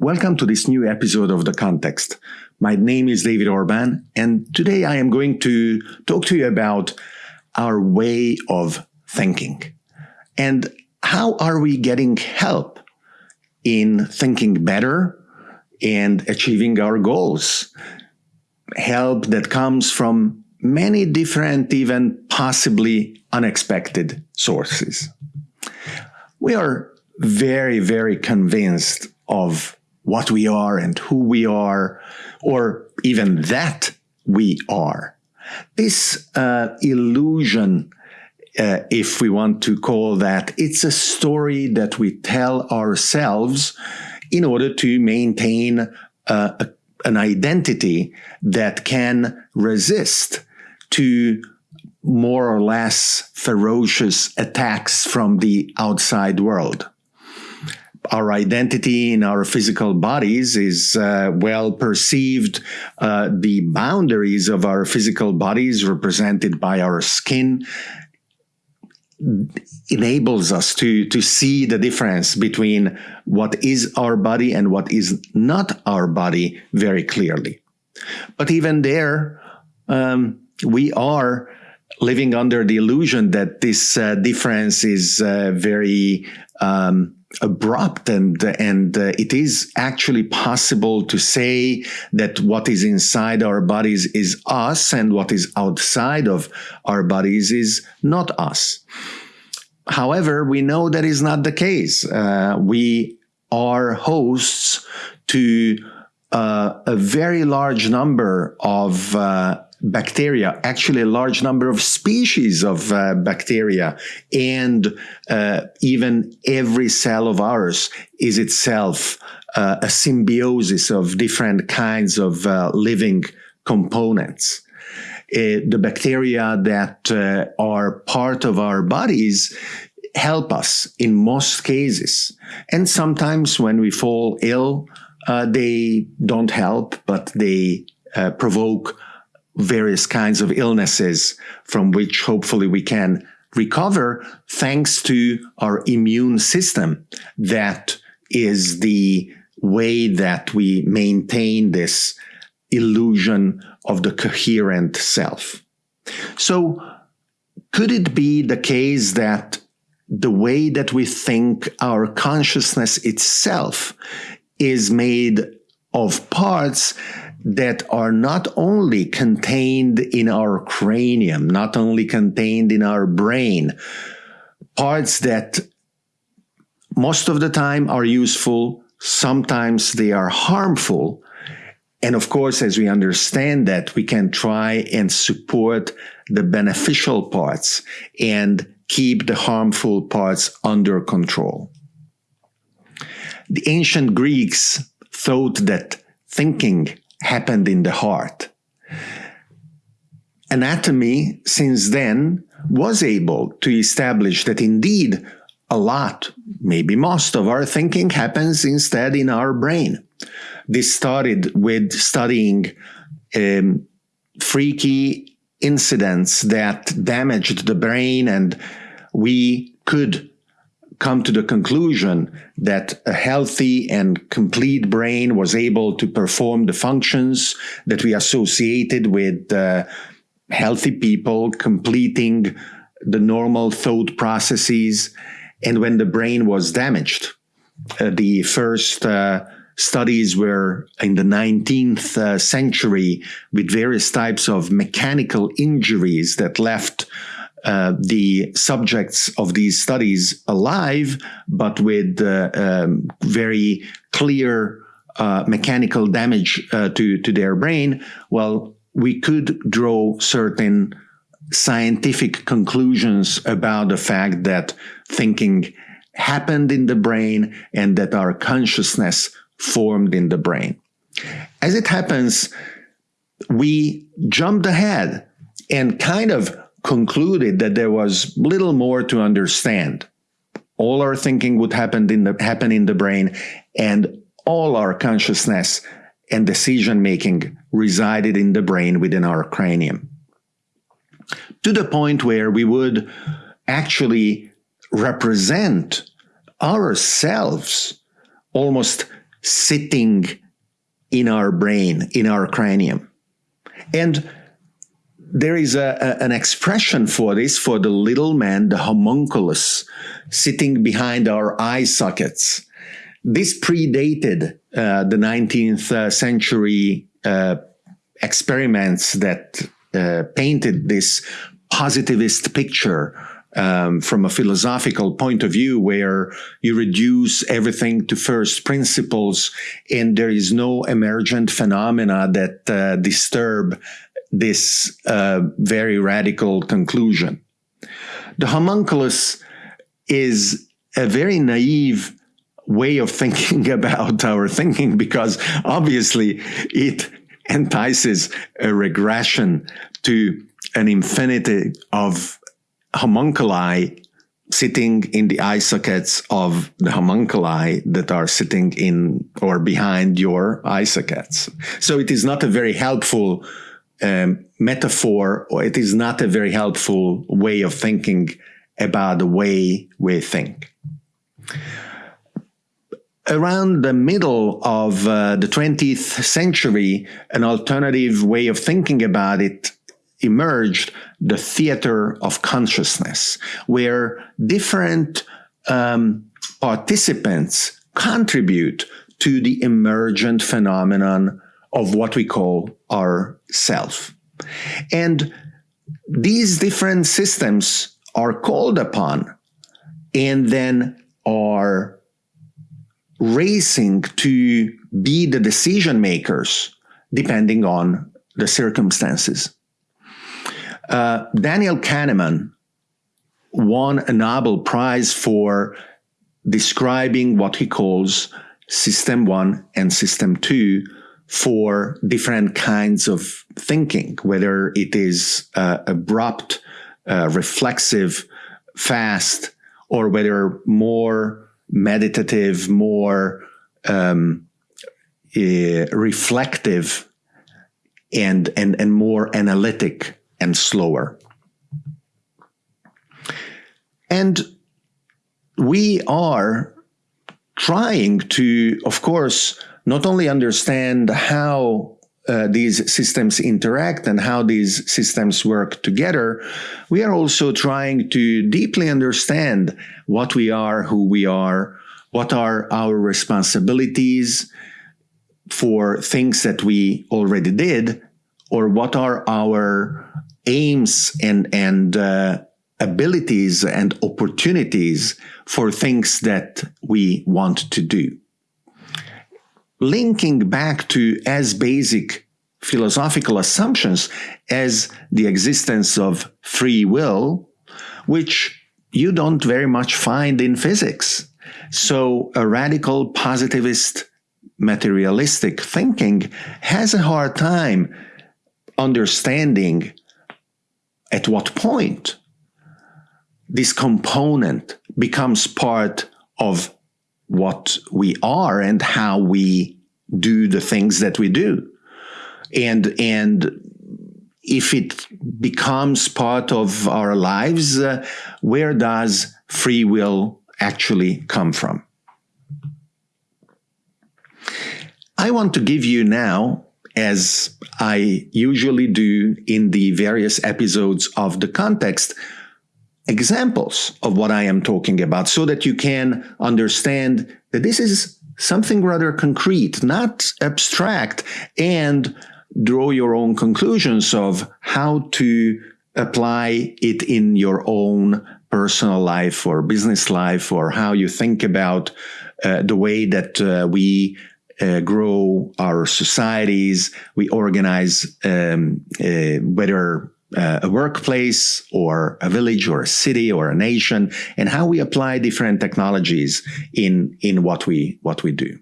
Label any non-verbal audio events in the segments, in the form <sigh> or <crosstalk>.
Welcome to this new episode of The Context. My name is David Orban, and today I am going to talk to you about our way of thinking and how are we getting help in thinking better and achieving our goals. Help that comes from many different, even possibly unexpected sources. We are very, very convinced of what we are and who we are, or even that we are. This uh, illusion, uh, if we want to call that, it's a story that we tell ourselves in order to maintain uh, a, an identity that can resist to more or less ferocious attacks from the outside world our identity in our physical bodies is uh, well perceived. Uh, the boundaries of our physical bodies, represented by our skin, enables us to, to see the difference between what is our body and what is not our body very clearly. But even there, um, we are living under the illusion that this uh, difference is uh, very um, abrupt and and uh, it is actually possible to say that what is inside our bodies is us and what is outside of our bodies is not us. However we know that is not the case. Uh, we are hosts to uh, a very large number of uh, bacteria, actually a large number of species of uh, bacteria, and uh, even every cell of ours is itself uh, a symbiosis of different kinds of uh, living components. Uh, the bacteria that uh, are part of our bodies help us in most cases. And sometimes when we fall ill, they don't help, but they provoke various kinds of illnesses from which hopefully we can recover thanks to our immune system. That is the way that we maintain this illusion of the coherent self. So could it be the case that the way that we think our consciousness itself is made of parts that are not only contained in our cranium, not only contained in our brain, parts that most of the time are useful, sometimes they are harmful. And of course, as we understand that, we can try and support the beneficial parts and keep the harmful parts under control. The ancient Greeks thought that thinking happened in the heart. Anatomy, since then, was able to establish that indeed a lot, maybe most of our thinking happens instead in our brain. This started with studying um, freaky incidents that damaged the brain, and we could come to the conclusion that a healthy and complete brain was able to perform the functions that we associated with uh, healthy people completing the normal thought processes. And when the brain was damaged, uh, the first uh, studies were in the 19th uh, century with various types of mechanical injuries that left uh, the subjects of these studies alive, but with uh, um, very clear uh, mechanical damage uh, to, to their brain, well, we could draw certain scientific conclusions about the fact that thinking happened in the brain and that our consciousness formed in the brain. As it happens, we jumped ahead and kind of concluded that there was little more to understand. All our thinking would happen in the, happen in the brain, and all our consciousness and decision making resided in the brain within our cranium. To the point where we would actually represent ourselves almost sitting in our brain, in our cranium. And there is a, a, an expression for this for the little man, the homunculus, sitting behind our eye sockets. This predated uh, the 19th uh, century uh, experiments that uh, painted this positivist picture um, from a philosophical point of view where you reduce everything to first principles and there is no emergent phenomena that uh, disturb this uh, very radical conclusion. The homunculus is a very naive way of thinking <laughs> about our thinking because obviously it entices a regression to an infinity of homunculi sitting in the eye sockets of the homunculi that are sitting in or behind your eye sockets. So it is not a very helpful um, metaphor, or it is not a very helpful way of thinking about the way we think. Around the middle of uh, the 20th century, an alternative way of thinking about it emerged the theater of consciousness, where different um, participants contribute to the emergent phenomenon of what we call our self. And these different systems are called upon and then are racing to be the decision makers depending on the circumstances. Uh, Daniel Kahneman won a Nobel Prize for describing what he calls System 1 and System 2 for different kinds of thinking, whether it is uh, abrupt, uh, reflexive, fast, or whether more meditative, more um, uh, reflective, and, and, and more analytic and slower. And we are trying to, of course, not only understand how uh, these systems interact and how these systems work together, we are also trying to deeply understand what we are, who we are, what are our responsibilities for things that we already did, or what are our aims and and uh, abilities and opportunities for things that we want to do. Linking back to as basic philosophical assumptions as the existence of free will, which you don't very much find in physics. So a radical positivist materialistic thinking has a hard time understanding at what point this component becomes part of what we are and how we do the things that we do. And and if it becomes part of our lives uh, where does free will actually come from? I want to give you now as I usually do in the various episodes of the context, examples of what I am talking about so that you can understand that this is something rather concrete, not abstract, and draw your own conclusions of how to apply it in your own personal life or business life or how you think about uh, the way that uh, we uh, grow our societies. We organize um, uh, whether uh, a workplace or a village or a city or a nation, and how we apply different technologies in in what we what we do.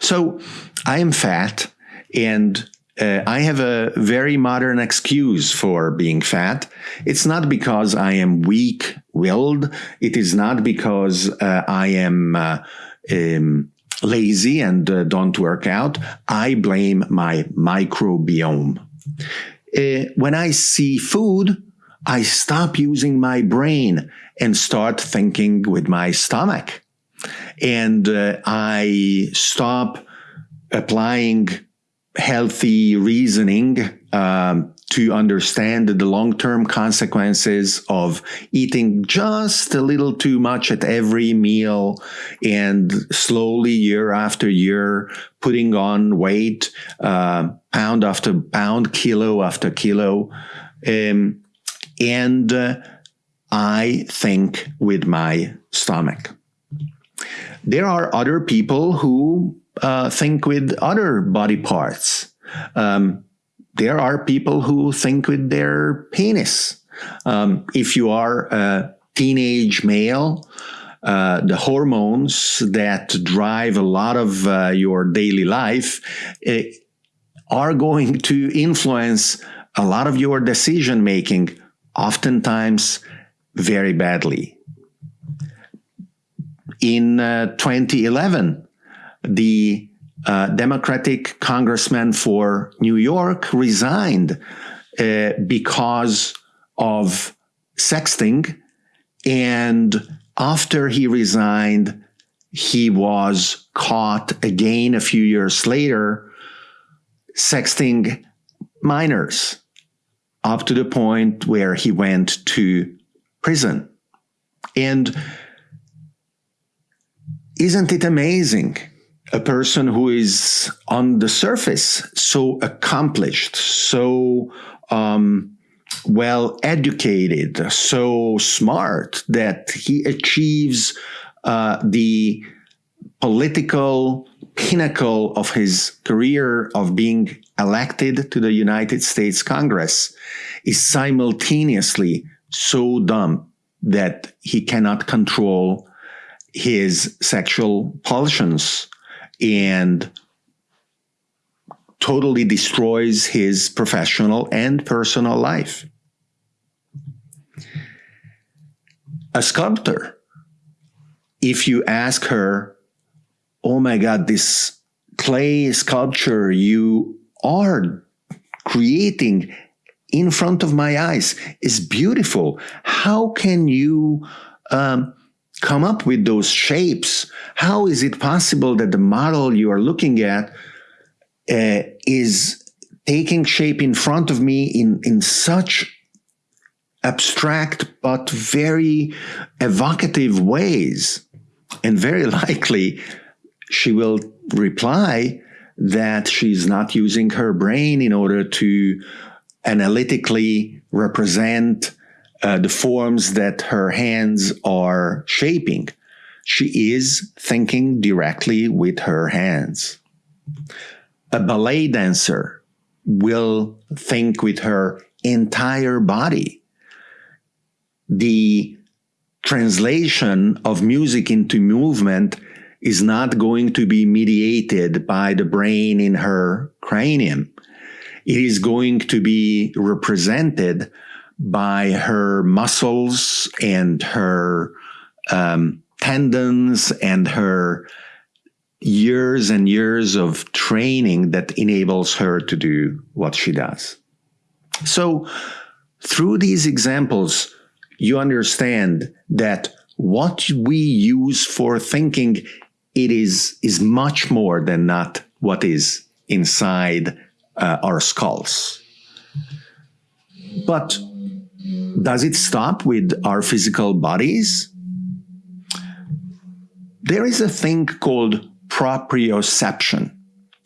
So, I am fat, and uh, I have a very modern excuse for being fat. It's not because I am weak willed. It is not because uh, I am uh, um, lazy and uh, don't work out, I blame my microbiome. Uh, when I see food, I stop using my brain and start thinking with my stomach. and uh, I stop applying healthy reasoning um, to understand the long-term consequences of eating just a little too much at every meal and slowly year after year putting on weight uh, pound after pound kilo after kilo um, and uh, i think with my stomach there are other people who uh, think with other body parts. Um, there are people who think with their penis. Um, if you are a teenage male, uh, the hormones that drive a lot of uh, your daily life uh, are going to influence a lot of your decision making, oftentimes very badly. In uh, 2011, the uh, Democratic congressman for New York resigned uh, because of sexting. And after he resigned, he was caught again a few years later sexting minors up to the point where he went to prison. And isn't it amazing a person who is on the surface so accomplished, so um, well educated, so smart that he achieves uh, the political pinnacle of his career of being elected to the United States Congress is simultaneously so dumb that he cannot control his sexual pulsions and totally destroys his professional and personal life. A sculptor, if you ask her, oh my God, this clay sculpture you are creating in front of my eyes is beautiful. How can you um, come up with those shapes? How is it possible that the model you are looking at uh, is taking shape in front of me in, in such abstract but very evocative ways? And very <laughs> likely she will reply that she's not using her brain in order to analytically represent uh, the forms that her hands are shaping. She is thinking directly with her hands. A ballet dancer will think with her entire body. The translation of music into movement is not going to be mediated by the brain in her cranium. It is going to be represented by her muscles and her um, tendons and her years and years of training that enables her to do what she does. So through these examples, you understand that what we use for thinking it is is much more than not what is inside uh, our skulls. But does it stop with our physical bodies? There is a thing called proprioception.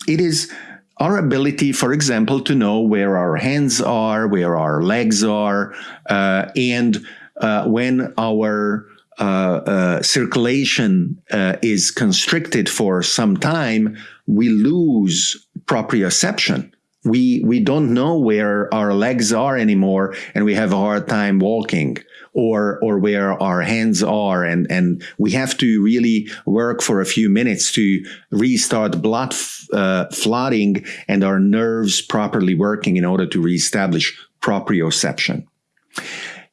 It is our ability, for example, to know where our hands are, where our legs are, uh, and uh, when our uh, uh circulation uh, is constricted for some time, we lose proprioception we we don't know where our legs are anymore and we have a hard time walking or or where our hands are. And and we have to really work for a few minutes to restart blood uh, flooding and our nerves properly working in order to reestablish proprioception.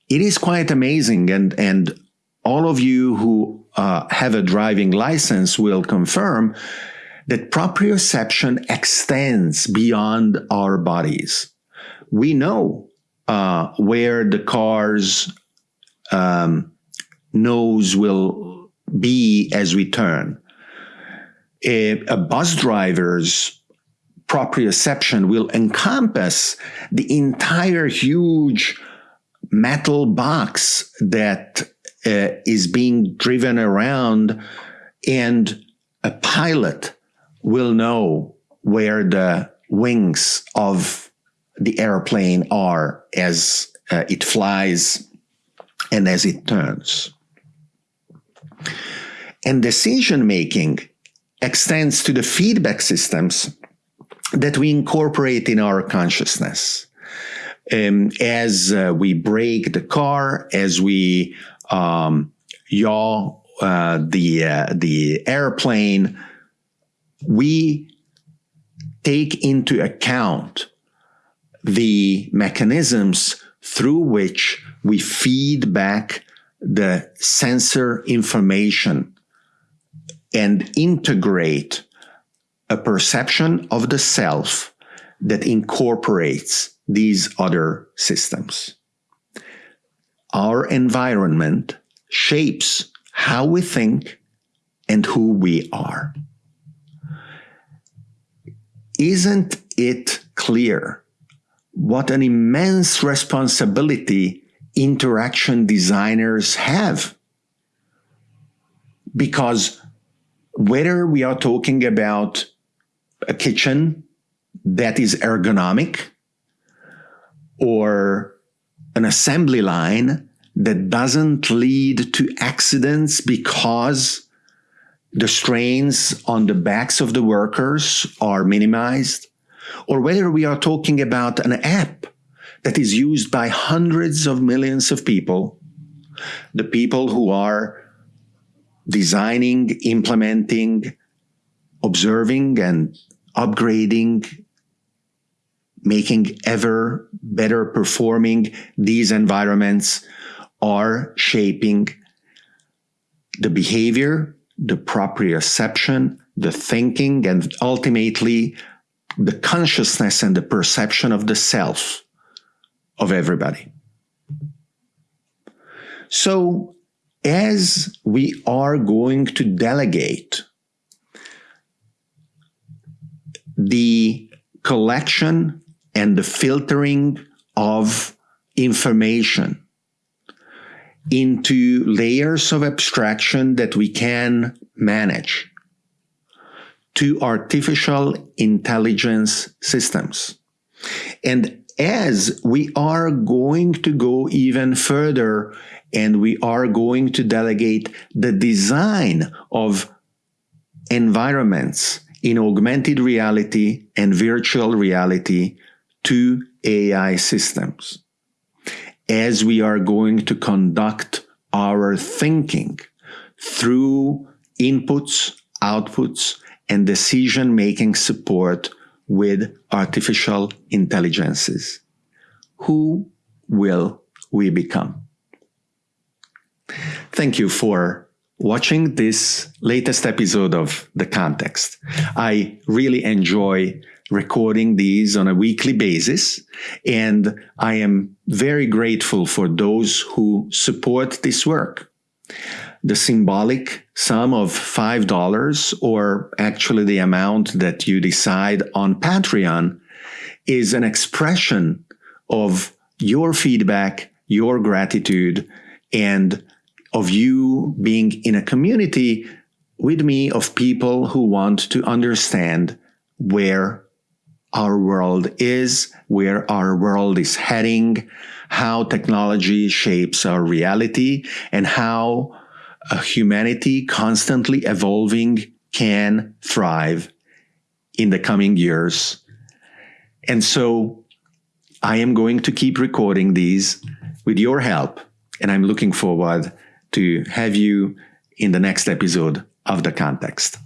It is quite amazing and and all of you who uh, have a driving license will confirm that proprioception extends beyond our bodies. We know uh, where the car's um, nose will be as we turn. A, a bus driver's proprioception will encompass the entire huge metal box that uh, is being driven around, and a pilot will know where the wings of the airplane are as uh, it flies and as it turns. And decision making extends to the feedback systems that we incorporate in our consciousness. Um, as uh, we brake the car, as we um, yaw uh, the uh, the airplane, we take into account the mechanisms through which we feed back the sensor information and integrate a perception of the self that incorporates these other systems. Our environment shapes how we think and who we are. Isn't it clear what an immense responsibility interaction designers have? Because whether we are talking about a kitchen that is ergonomic or an assembly line that doesn't lead to accidents because the strains on the backs of the workers are minimized, or whether we are talking about an app that is used by hundreds of millions of people, the people who are designing, implementing, observing, and upgrading, making ever better performing these environments are shaping the behavior, the proprioception, the thinking, and ultimately the consciousness and the perception of the self of everybody. So, as we are going to delegate the collection and the filtering of information into layers of abstraction that we can manage to artificial intelligence systems. And as we are going to go even further and we are going to delegate the design of environments in augmented reality and virtual reality to AI systems as we are going to conduct our thinking through inputs, outputs, and decision making support with artificial intelligences. Who will we become? Thank you for watching this latest episode of The Context. I really enjoy recording these on a weekly basis. And I am very grateful for those who support this work. The symbolic sum of $5, or actually the amount that you decide on Patreon, is an expression of your feedback, your gratitude, and of you being in a community with me of people who want to understand where our world is, where our world is heading, how technology shapes our reality, and how a humanity constantly evolving can thrive in the coming years. And so I am going to keep recording these with your help, and I'm looking forward to have you in the next episode of The Context.